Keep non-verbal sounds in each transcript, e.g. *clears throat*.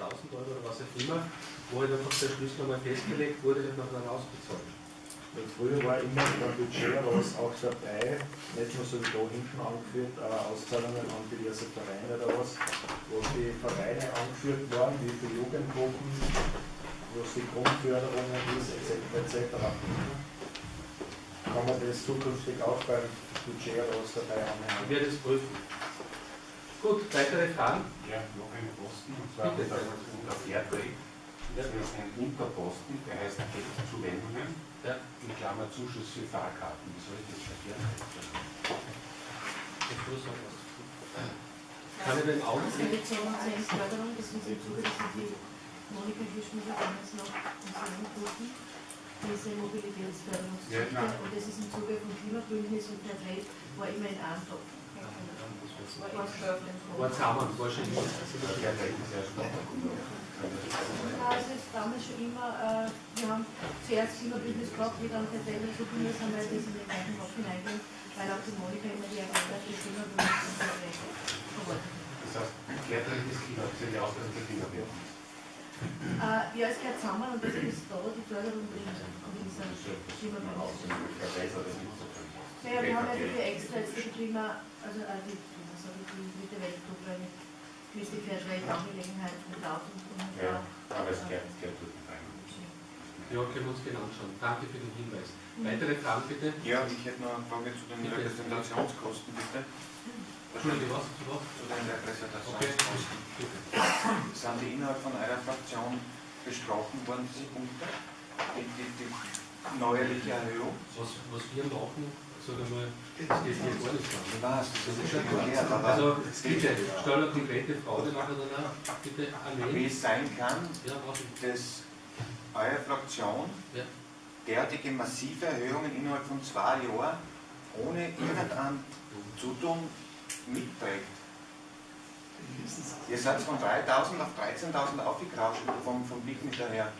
1000 Euro oder was auch immer, wo halt einfach der Schlüssel einmal festgelegt wurde und dann ausbezahlt. Und früher war immer beim Budget was auch dabei, nicht nur so wie da hinten angeführt, aber Auszahlungen an diverse Vereine oder was, wo die Vereine angeführt waren, wie viele Jugendgruppen, was die Grundförderungen ist, etc. etc. Kann man das zukünftig auch beim Budget oder was dabei haben? Ich werde es prüfen. Gut, weitere Fragen? Ja, noch eine Posten, und zwar Bitte. unter unter Fairtrade. Das ist ein Unterposten, der heißt Geldzuwendungen, Ja. in Klammer Zuschuss für Fahrkarten. Wie soll ich das für Fairtrade verstehen? Ich muss noch was tun. Kann ich den Also Augenblick? jetzt haben wir eine Förderung, das ist im Zuge, das sind die Monika Hirschmüller damals noch uns angeboten, diese Mobilitätsförderungsgeschichte. Ja, und das ist im Zuge von Klimabündnis und der Trade war immer in einem Schon immer. Fairtrade ist Also damals schon immer, äh, wir haben zuerst Klimabündnis gehabt, wie dann der Trade dazugekommen ist, haben wir das in den gleichen Topf hineingehen, weil auch die Monika immer die Agenda für Klimabündnis und hat. Das heißt, Fairtrade ist Klima, das ist ja auch der Klimawert. Äh, ja, es gehört zusammen und das ist da die Förderung Das das. Verbessert das nicht so viel. Naja, wir haben ja dafür extra jetzt die Klima, also äh, die, ich, die Mitte Weltgruppe eine gewisse Fairtrade-Angelegenheit mit und und Ja, aber es gehört, rein. Ja, können wir uns genau anschauen. Danke für den Hinweis. Weitere Fragen bitte? Ja, ich hätte noch eine Frage zu den Bitte. Repräsentationskosten, bitte. Entschuldige, was? Zu was? Zu den Okay, Repräsentationskosten. bitte. Sind die innerhalb von eurer Fraktion besprochen worden, diese Punkte? Die, die, die neuerliche Erhöhung? Was, was wir machen, sag einmal, das geht hier gar nicht an. Aber Also, bitte, stell eine konkrete Frage nachher danach. Bitte, wie Armee. es sein kann, dass eure Fraktion derartige massive Erhöhungen innerhalb von zwei Jahren ohne irgendein Zutun mitträgt. Ihr seid von 3.000 auf 13.000 aufgekrauscht vom, vom Blick mit daher.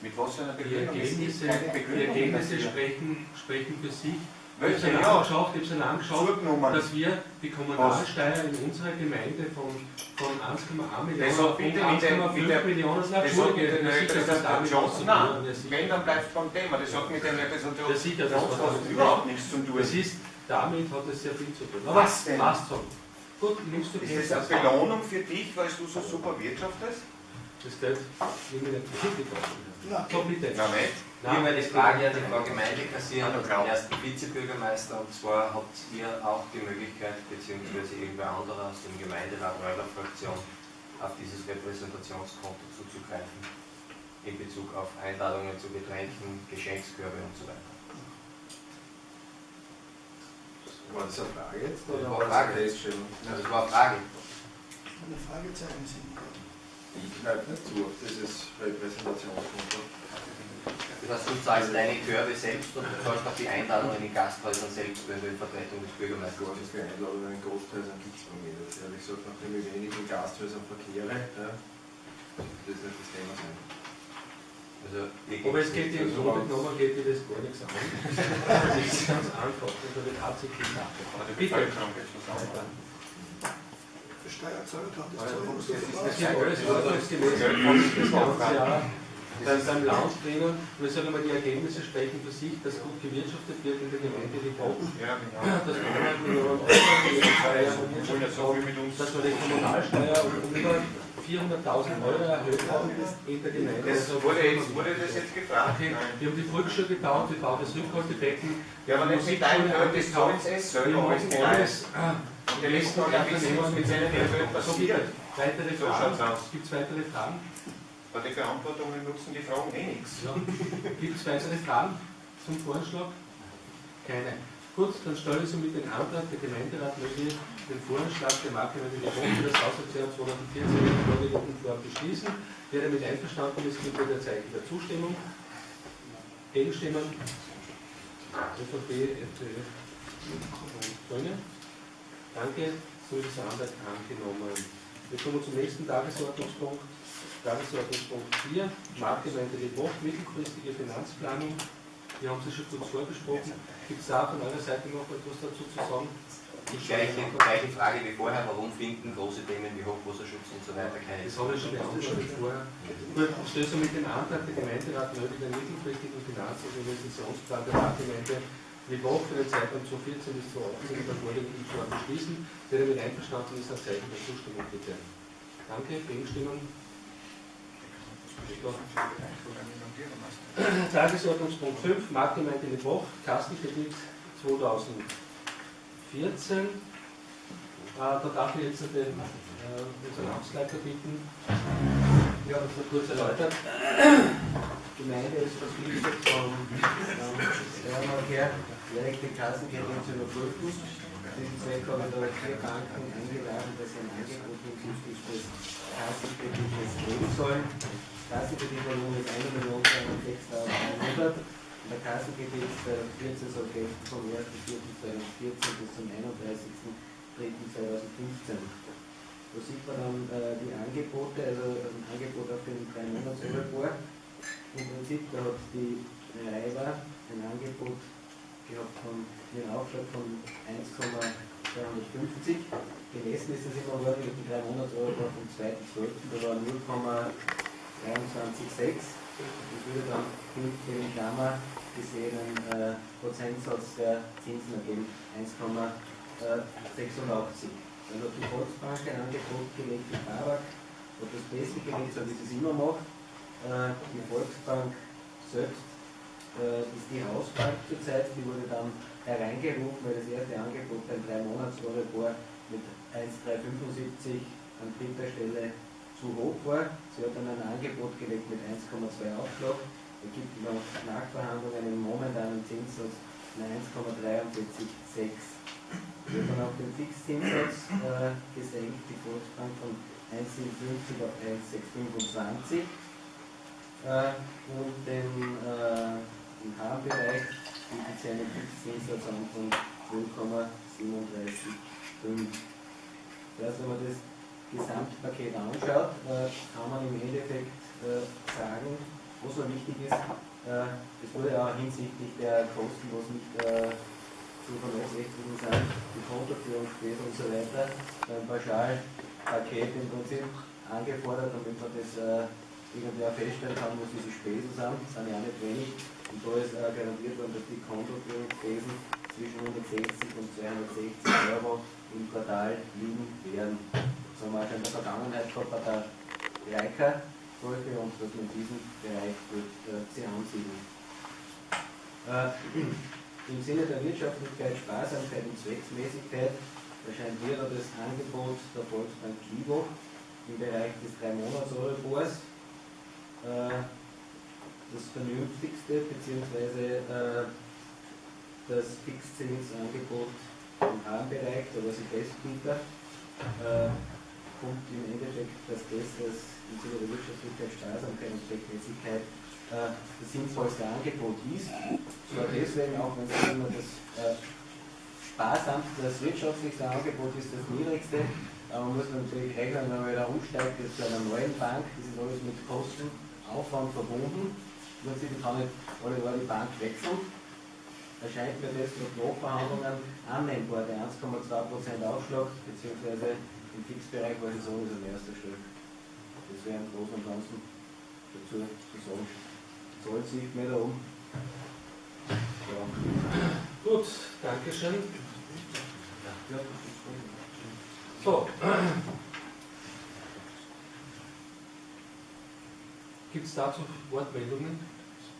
Mit was für einer Die Begründung? Gibt Ergebnisse, die Ergebnisse sprechen, sprechen für sich. Ich Welche? es angeschaut, ich habe es angeschaut, Zurückgenommen. dass wir die Kommunalsteuer in unserer Gemeinde von, von 1,1 Millionen Das hat auf bitte mit der- 1,5 mit der- Millionen Das mit Entschuldige, den ja, sicher, das damit. Nein, wenn, dann bleibt beim Thema. Das hat mit den das hat Repräsentationskosten überhaupt nichts zu tun. Das ist, damit hat es sehr viel zu tun. Was denn? Passt schon. Gut, nimmst du Ist das eine Belohnung für dich, weil du so super wirtschaftest? Das Geld nehme ich nicht mit. So bitte. Nein, nicht. Ich habe die Frage an die Frau Gemeindekassiererin Hallo, und Frau. den ersten Vizebürgermeister. Und zwar habt ihr auch die Möglichkeit, beziehungsweise irgendwer anderer aus dem Gemeinderat eurer Fraktion, auf dieses Repräsentationskonto zuzugreifen, in Bezug auf Einladungen zu Getränken, Geschenkskörbe und so weiter. War das eine Frage jetzt Das oder war war eine das Frage. Also das war eine Frage. Eine Fragezeichen sind. Ich greife nicht zu auf dieses Repräsentationskonto. Das heißt, du zahlst deine Körbe selbst und du zahlst auch die Einladungen in Gasthäusern selbst, wenn du in Vertretung des Bürgermeisters Gar bist. nicht für Einladungen in Gasthäusern gibt es bei mir nicht. Ehrlich gesagt, nachdem ich wenig in Gasthäusern verkehre, ja, das ist nicht das Thema sein. Also, Aber es geht im Grunde genommen geht dir das gar nichts an. Das ist ganz einfach. Das habe ich tatsächlich nachgefragt. Die Bitte. Steuerzahler kann das Also, zahlen, was das ist Das ist alles ordnungsgemäß. Beim, beim drinnen. Und ich sage mal, die Ergebnisse sprechen für sich, dass gut gewirtschaftet wird in der Gemeinde die Boden. Ja, genau. *clears throat* Dass wir 100 Millionen Euro für die Wir dass wir Kommunalsteuer um über 400.000 Euro erhöht haben in der Gemeinde. Das Also, wurde, jetzt, wurde das jetzt gefragt? Okay, wir haben die Volksschule gebaut, wir bauen das Rückhaltebecken. Ja, aber nicht mit deinem Geld, das zahlen sie Wir selber alles alles. ah, Und die letzten Mal wissen, was mit seinem Geld passiert. Weitere Fragen? Gibt es weitere Fragen? Bei den Beantwortungen nutzen die Fragen eh nichts. Ja. Gibt es weitere Fragen zum Vorschlag? Keine. Gut, dann stelle ich somit den Antrag, der Gemeinderat möge den Vorschlag der Marktgemeinde die Wohnung des Haushaltsjahres 2014 in der vorgelegten Form beschließen. Wer damit einverstanden ist, gibt bitte ein Zeichen der Zustimmung. Gegenstimmen? ÖVP, FPÖ und Grüne. Danke, so ist der Antrag angenommen. Wir kommen zum nächsten Tagesordnungspunkt. Tagesordnungspunkt 4, Marktgemeinde Leboch, mittelfristige Finanzplanung. Wir haben Sie schon kurz vorgesprochen. Gibt es da von eurer Seite noch etwas dazu zu sagen? Die gleiche, gleiche Frage wie vorher, warum finden große Themen wie Hochwasserschutz und so weiter keine Das habe ich schon beantwortet vorher. Gut, stößt mit dem Antrag der Gemeinderat nötig einen mittelfristigen Finanz- und Investitionsplan der Marktgemeinde Liebhoch für den Zeitraum 2014 bis 2018 in der vorliegenden Form beschließen. Wer damit einverstanden ist, ein Zeichen der Zustimmung bitte. Danke, Gegenstimmen. Tagesordnungspunkt 5, Marktgemeinde Liebhoch, Kassenkredit 2014. Äh, da darf ich jetzt den, äh, unseren Amtsleiter bitten. Ja, das wird kurz erläutert. Die Gemeinde ist verpflichtet vom ähm, her, direkte Kassenkredite zu überprüfen. Haben da vier Banken eingeladen, dass sie ein Angebot hinsichtlich des Kassenkredites geben sollen. Kassenkreditvolumen ist 1 Million 206.100. Der Kassenkredit der 14 soll gelten vom 1.4.2014 bis zum 31.03.2015. Da sieht man dann äh, die Angebote, also ein Angebot auf den 3 monats -Euribor. Im Prinzip, da hat die Reiber ein Angebot gehabt von einen Aufschlag von 1,250. Gemessen ist das immer worden mit dem 3 monats Euribor vom 2.12. Da war 0,236. Das würde dann hinten in Klammer gesehenen äh, Prozentsatz der Zinsen ergeben 1,86. Dann hat die Volksbank ein Angebot gelegt, die Babak hat das Beste gelegt, so wie sie es immer macht. Äh, die Volksbank selbst ist die Hausbank zurzeit, die wurde dann hereingerufen, weil das erste Angebot beim 3 monats Euribor mit 1,375 an dritter Stelle zu hoch war. Sie hat dann ein Angebot gelegt mit 1,2 Aufschlag. Da gibt es noch Nachverhandlungen im momentanen Zinssatz von 1,436. Wir haben auch den Fixzinssatz äh, gesenkt, die Volksbank von 1,57 auf 1,625. Äh, und den, äh, im Harmbereich bietet sie einen Fixzinssatz an von 0,375. Also wenn man das Gesamtpaket anschaut, äh, kann man im Endeffekt äh, sagen, was noch wichtig ist, äh, es wurde ja hinsichtlich der Kosten, was nicht zu vernachlässigen sind, die Kontoführungsspesen und so weiter, beim Pauschalpaket im Prinzip angefordert, damit man das irgendwie auch feststellen kann, was diese Spesen sind, das sind ja auch nicht wenig. Und da ist äh, garantiert worden, dass die Kontoführungsspesen zwischen 160 und 260 Euro im Quartal liegen werden. Das haben wir auch in der Vergangenheit gehabt bei der Leica Folge und dass man in diesem Bereich wird, äh, sie ansiedeln. Äh, Im Sinne der Wirtschaftlichkeit, Sparsamkeit und Zwecksmäßigkeit erscheint mir das Angebot der Volksbank Kibo im Bereich des 3 monats euribors äh, das vernünftigste bzw. Äh, das Fixzinsangebot im Armbereich, da war sie Bestbieter, äh, kommt im Endeffekt, dass das im Sinne der Wirtschaftlichkeit, Sparsamkeit und Zweckmäßigkeit äh, das sinnvollste Angebot ist. Zwar deswegen auch, wenn es immer das äh, sparsam, das wirtschaftlichste Angebot ist das niedrigste, aber man muss natürlich rechnen, wenn man wieder umsteigt jetzt zu einer neuen Bank, das ist alles mit Kostenaufwand verbunden. Im Prinzip kann nicht alle Jahre die Bank wechseln. Erscheint mir das mit Nachverhandlungen annehmbar, der 1,2% Aufschlag, beziehungsweise im Fixbereich war es sowieso an erster Stelle. Das wäre im Großen und Ganzen dazu zu sagen. Zahlt sich mehr da um. Ja. Gut, Dankeschön. So. Gibt es dazu Wortmeldungen?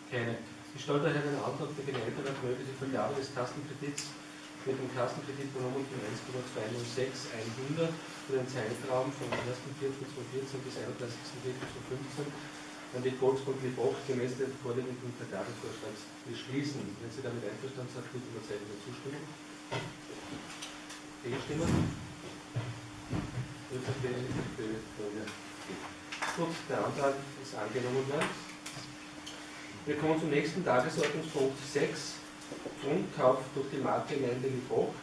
Keine. Ich stelle daher den Antrag der Gemeinderat mögliche Vergabe des Kassenkredits mit dem Kassenkreditvolumen von 1,206 100 für den Zeitraum vom 1.4.2014 bis 31.03.2015 an die Volksbank Liebach gemäß des vorliegenden Vergabevorschlags beschließen. Wenn Sie damit einverstanden sind, bitte um Zeichen Zustimmung. Gegenstimmen? Gut, der Antrag ist angenommen worden. Wir kommen zum nächsten Tagesordnungspunkt 6. Grundkauf durch die Marktgemeinde Liebach.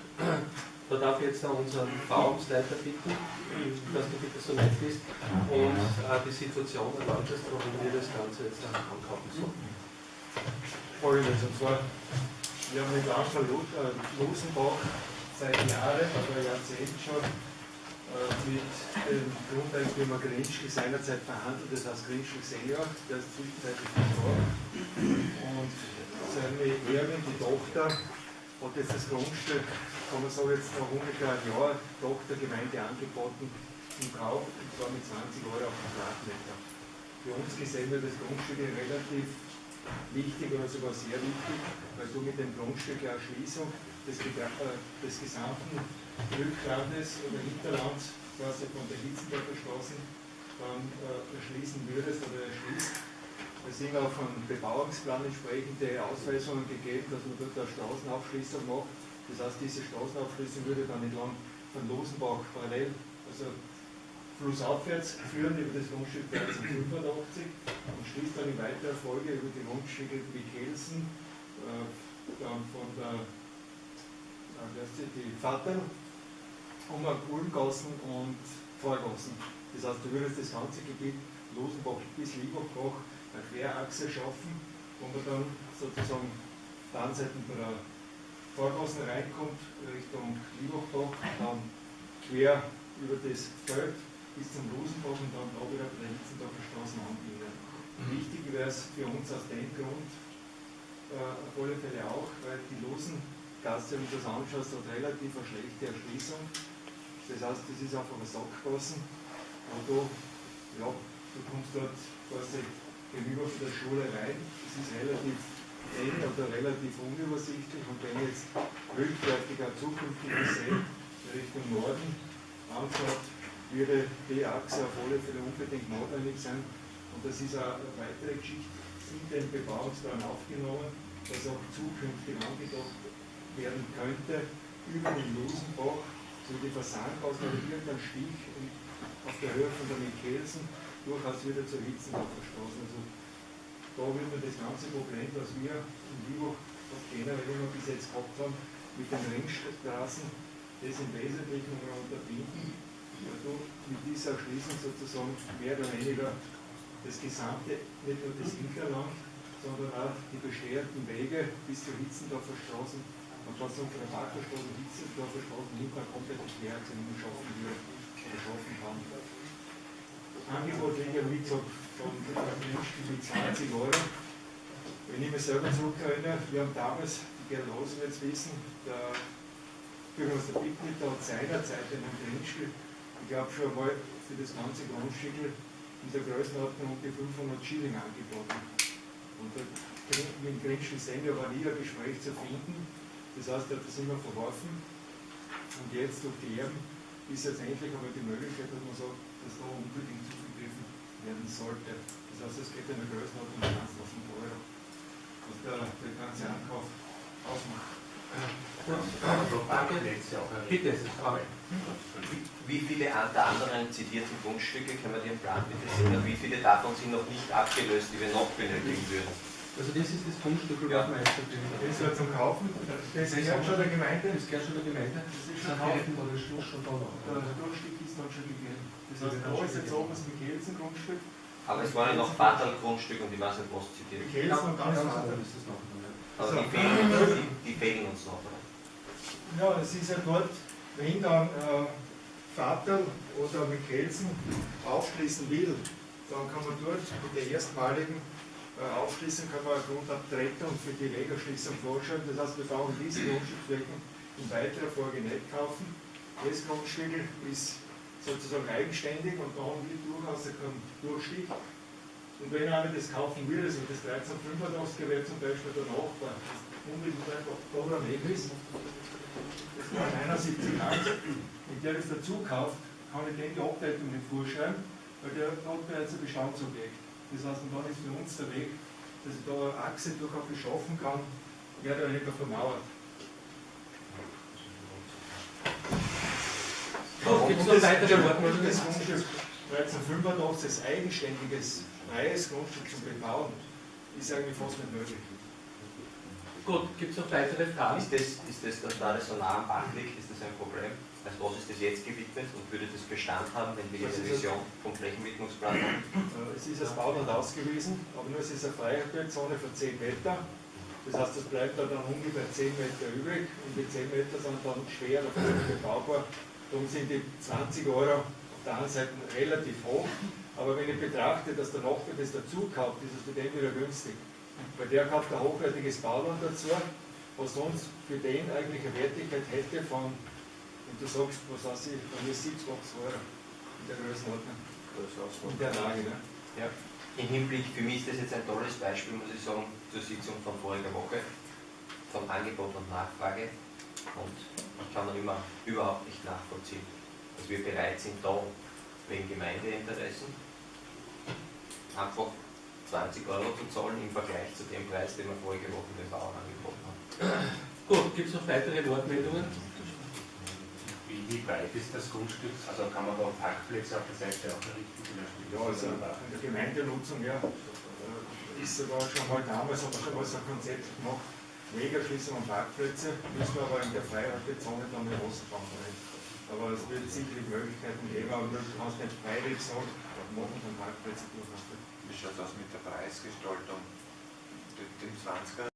Da darf ich jetzt unseren Bauamtsleiter bitten, dass du bitte so nett bist und äh, die Situation erläuterst, warum wir das Ganze jetzt ankaufen sollen. Folgendes, und zwar, wir haben mit Anfang Lusenbach seit Jahren oder Jahrzehnten schon äh, mit dem Grundeigentümer Grinschl seinerzeit verhandelt, das heißt Grinschl Senior, der ist zwischenzeitlich verstorben. Und seine Erbin, die Tochter, hat jetzt das Grundstück, kann man sagen, jetzt nach ungefähr einem Jahr Tochtergemeinde angeboten im Kauf, und zwar mit 20 Euro auf Quadratmeter. Für uns gesehen wird das Grundstück relativ wichtig oder sogar sehr wichtig, weil du mit dem Grundstück eine Erschließung des, des gesamten Rücklandes oder Hinterlands, quasi von der Hitzendorfer Straße, dann äh, erschließen würdest oder erschließt. Es sind auch von Bebauungsplan entsprechende Ausweisungen gegeben, dass man dort eine Straßenaufschließung macht. Das heißt, diese Straßenaufschließung würde dann entlang von Losenbach parallel, also flussaufwärts führen über das Grundstück 1385 und schließt dann in weiterer Folge über die Grundstücke Wickelsen, äh, dann von der äh, die Vater, um Ulmgassen und Vorgassen. Das heißt, du würdest das ganze Gebiet Losenbach bis Liebachbach eine Querachse schaffen, wo man dann sozusagen dann Seiten bei der Vorgassen reinkommt, Richtung Liebachbach, dann quer über das Feld bis zum Rosenbach und dann da wieder bei der Hitzendorfer Straße anbinden. Mhm. Wichtig wäre es für uns aus dem Grund äh, auf alle Fälle auch, weil die Losengasse, wenn du das anschaust, hat relativ eine schlechte Erschließung. Das heißt, das ist einfach ein Sackgassen, du, ja, du kommst dort quasi gegenüber von der Schule rein. Es ist relativ eng oder relativ unübersichtlich und wenn jetzt rückwärtig eine zukünftige See Richtung Norden anschaut, würde die Achse auf alle Fälle unbedingt notwendig sein. Und das ist eine weitere Geschichte in den Bebauungsplan aufgenommen, dass auch zukünftig angedacht werden könnte, über den Losenbach, so die Fasanhaus oder irgendein Stich auf der Höhe von der Michelsen durchaus wieder zur Hitzendorfer Straße. Also da wird man das ganze Problem, das wir in Liebach generell immer bis jetzt gehabt haben, mit den Ringstraßen, das im Wesentlichen unterbinden weil du mit dieser Erschließung sozusagen mehr oder weniger das gesamte, nicht nur das Hinterland, sondern auch die bestehenden Wege bis zur Hitzendorfer Straße und was von der Parkerstraße und Hitzendorfer Straße hinten eine komplette Querachse schaffen würde oder schaffen kann. Das Angebot liegt ja, wie gesagt, von mit 20 Euro. Wenn ich mich selber zurückerinnere, wir haben damals, die Gerl Rosen jetzt wissen, der Bürgermeister Bittnitter hat seinerzeit einen Grundstück ich glaube schon mal für das ganze Grundstück in der Größenordnung um die 500 Schilling angeboten. Und mit dem Grinschen Sender war nie ein Gespräch zu finden. Das heißt, er hat das immer verworfen. Und jetzt durch die Erben ist jetzt endlich einmal die Möglichkeit, dass man sagt, dass da unbedingt zugegriffen werden sollte. Das heißt, es geht in der Größenordnung um 20.000 Euro, was der, der ganze Ankauf ausmacht. Danke. Bitte. Wie viele der anderen zitierten Grundstücke, können wir den Plan bitte sehen, wie viele davon sind noch nicht abgelöst, die wir noch benötigen würden? Also das ist das Grundstück, ja. Das ist ja zum Kaufen, das gehört schon der Gemeinde. Das gehört schon der Gemeinde. Das ist schon Haufen oder Schluss schon da noch. Der Grundstück ist dann schon gegeben. Das heißt, da ist jetzt oben das Michelsen-Grundstück. Aber es waren ja noch Vaterl-Grundstück und ich weiß nicht, was zitiert. Michelsen und ganz Vaterl ist das noch. Aber die fehlen, die, die fehlen uns noch, oder? Ja, es ist ja dort, wenn dann äh, Vater oder Michelsen aufschließen will, dann kann man dort mit der erstmaligen äh, Aufschließung kann man eine Grundabtretung für die Legerschließung vorschreiben. Das heißt, wir brauchen diese Grundstückflächen in weiterer Folge nicht kaufen. Das Grundstück ist sozusagen eigenständig und da haben wir durchaus keinen Durchstieg. Und wenn einer das kaufen will, also das 1385 wäre zum Beispiel der Nachbar, unmittelbar da daneben ist, das war 71 Angst, wenn der das dazu kauft, kann ich dem die Ableitung nicht vorschreiben, weil der hat bereits ein Bestandsobjekt. Das heißt, und dann ist für uns der Weg, dass ich da eine Achse durchaus beschaffen kann, mehr oder weniger vermauert. Gibt es noch weitere Worte? Das Grundstück 1385 als eigenständiges, freies Grundstück zum Bebauen ist eigentlich fast nicht möglich. Gut, gibt es noch weitere Fragen? Ist das, ist das, dass da das so nah am Bach liegt, ist das ein Problem? Also was ist das jetzt gewidmet und würde das Bestand haben, wenn wir die Revision vom Flächenwidmungsplan haben? Es ist als Bauland ausgewiesen, aber nur es ist eine Freiheitzone von 10 Meter. Das heißt, es bleibt da dann ungefähr 10 Meter übrig und die 10 Meter sind dann schwer dafür bebaubar. Darum sind die 20 Euro auf der einen Seite relativ hoch, aber wenn ich betrachte, dass der Nachbar das dazu kauft, ist es für den wieder günstig. Weil der kauft ein hochwertiges Bauland dazu, was sonst für den eigentlich eine Wertigkeit hätte von, und du sagst, was weiß ich, von mir 7, 8 Euro in der Größenordnung, in der Lage. Ne? Ja. Im Hinblick, für mich ist das jetzt ein tolles Beispiel, muss ich sagen, zur Sitzung von voriger Woche, von Angebot und Nachfrage. Und ich kann noch immer überhaupt nicht nachvollziehen, dass wir bereit sind, da wegen Gemeindeinteressen einfach 20 Euro zu zahlen im Vergleich zu dem Preis, den wir vorige Woche den Bauern angeboten haben. Gut, gibt es noch weitere Wortmeldungen? Wie, wie breit ist das Grundstück? Also kann man da Parkplätze auf der Seite auch errichten? Ja, also in der Gemeindenutzung, ja, äh, ist sogar schon mal damals, haben wir schon mal so ein Konzept gemacht, Wegerschließung und Parkplätze, müssen wir aber in der Freiraumzone dann mit Wasserbahn rein. Aber es wird sicherlich Möglichkeiten geben, aber du kannst nicht freiwillig sagen, machen dann Parkplätze durchaus. Wie schaut das mit der Preisgestaltung? Den 20er